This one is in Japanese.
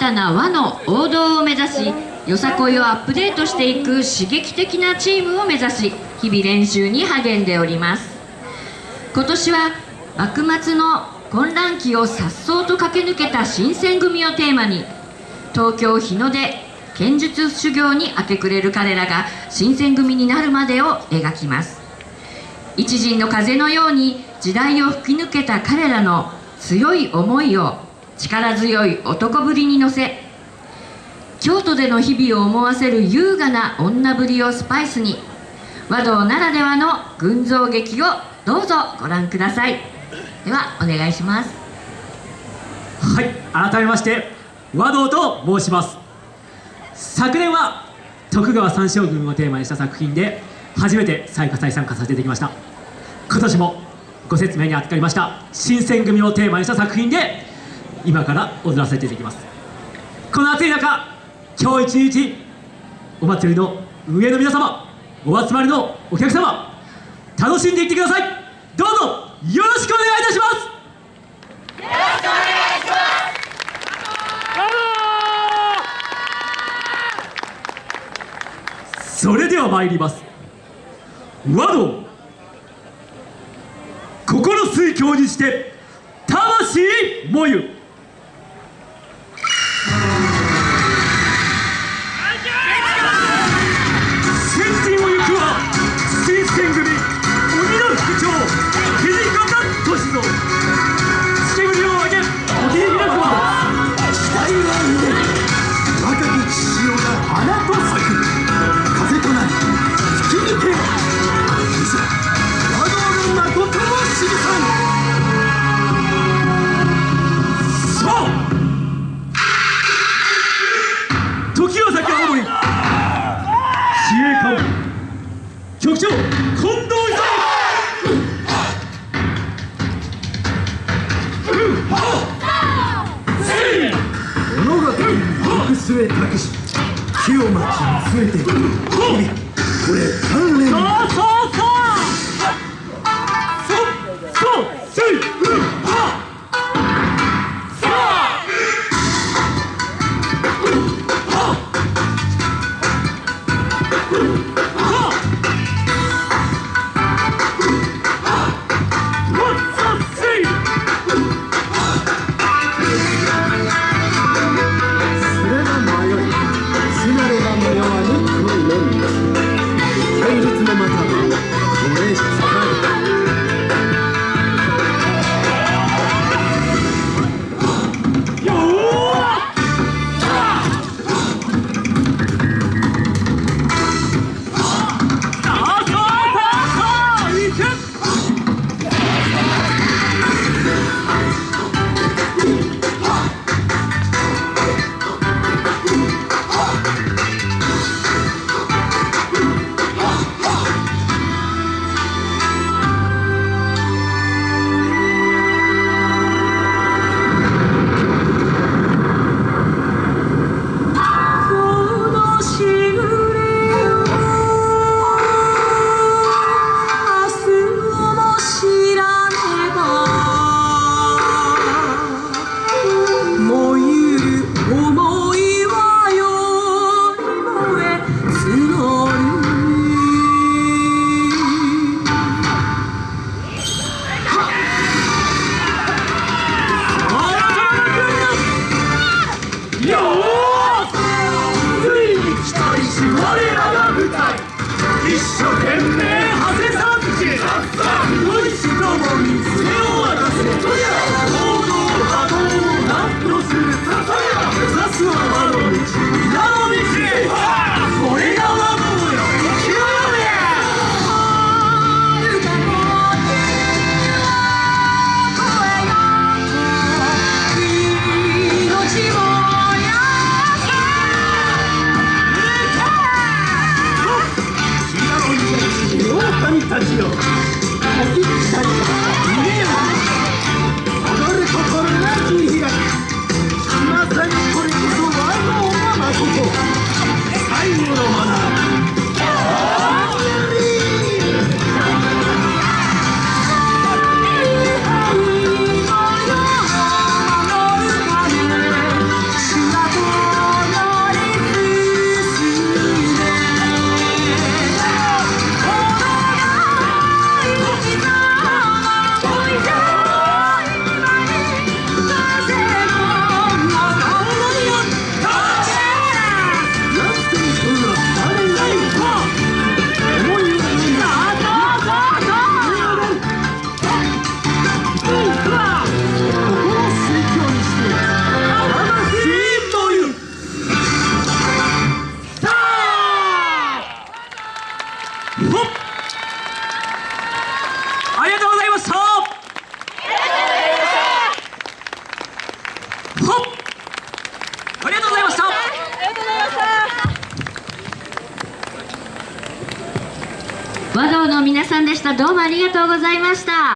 たな和の王道を目指しよさこいをアップデートしていく刺激的なチームを目指し日々練習に励んでおります。今年は幕末の混乱期を颯爽と駆け抜けた新選組をテーマに東京日の出剣術修行に明け暮れる彼らが新選組になるまでを描きます。一陣の風のように時代を吹き抜けた彼らの強い思いを力強い男ぶりに乗せ京都での日々を思わせる優雅な女ぶりをスパイスに和道ならではの群像劇をどうぞご覧ください。ではお願いします。はい改めまして和道と申します。昨年は徳川三将軍をテーマにした作品で初めて再再参加させていただきました。今年もご説明に預かりました新選組をテーマにした作品で今から踊らせていただきます。この暑い中今日一日お祭りの運営の皆様お集まりのお客様楽しんでいってください。どうぞよろしくお願いいたします。それでは参ります。和道心水郷にして魂もゆ。末託し木を待ち見つめて日々これ鍛錬。そうそうそう。そう。そうせい。う我らが舞台。一生懸命民たちよおきたりありがとうございました。ありがとうございました。和道の皆さんでした。どうもありがとうございました。